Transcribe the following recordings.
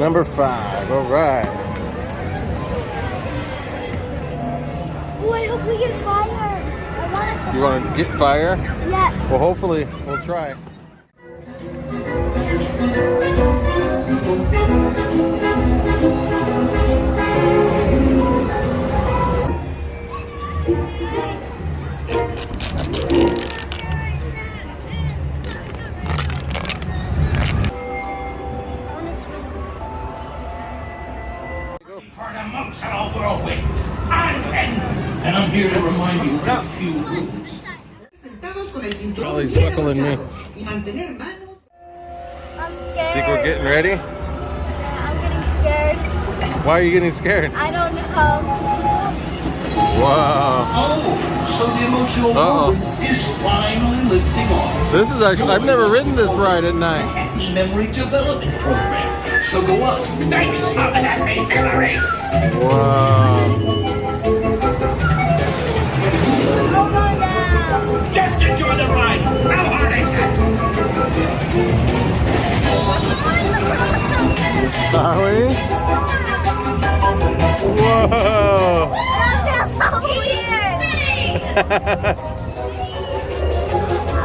Number five. All right. Oh, I hope we get fire. I want You want to get fire? Yes. Well, hopefully we'll try. For the emotional whirlwind. I'm Endo, and I'm here to remind you of a few rules. Sentados con el cinturón Oh, he's bien buckling me. abrochado y mantener manos I'm scared. Think we're getting ready? I'm getting scared. Why are you getting scared? I don't know. Wow. Oh, so the emotional Uh-oh. is finally lifting off. This is actually, I've never ridden this ride at night. Happy Memory Development Program. So go up, make some happy memories. Wow. Oh, go. Just enjoy the ride. How hard is it? Are we? Whoa. That feels so weird.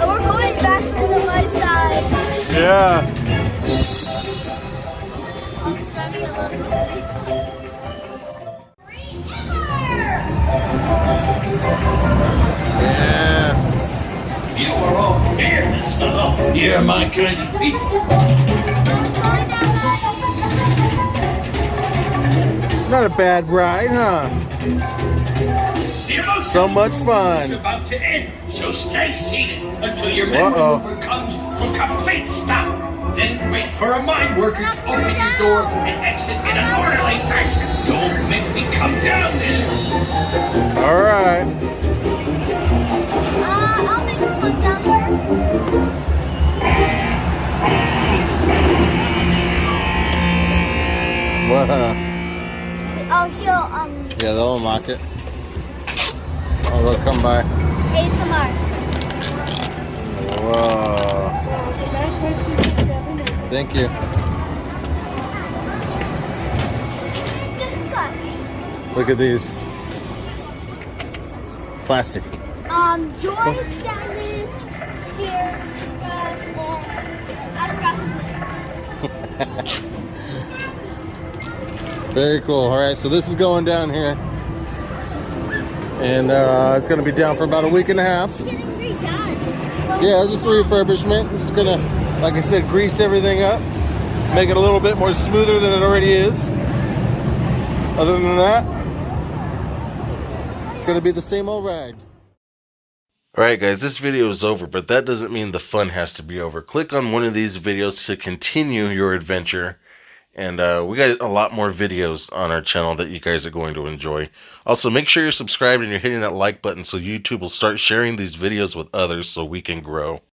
We're going back to the my side. Yeah. All? You're my kind of people. Not a bad ride, huh? So much fun. about to end, so stay seated until your memory Uh-oh. mover comes to complete stop. Then wait for a mind worker to open your door and exit in an orderly fashion. Don't make me come down there. Oh, she'll, um, Yeah, they'll unlock it. Oh, they'll come by. ASMR. Whoa. Thank you. Look at these. Plastic. Um, Joy Stanley's here, discuss, and I forgot. Very cool. All right, so this is going down here. And uh, it's going to be down for about a week and a half. Yeah, just a refurbishment. Just going to, like I said, grease everything up. Make it a little bit more smoother than it already is. Other than that, it's going to be the same old ride. Alright guys, this video is over, but that doesn't mean the fun has to be over. Click on one of these videos to continue your adventure. And uh, we got a lot more videos on our channel that you guys are going to enjoy. Also, make sure you're subscribed and you're hitting that like button so YouTube will start sharing these videos with others so we can grow.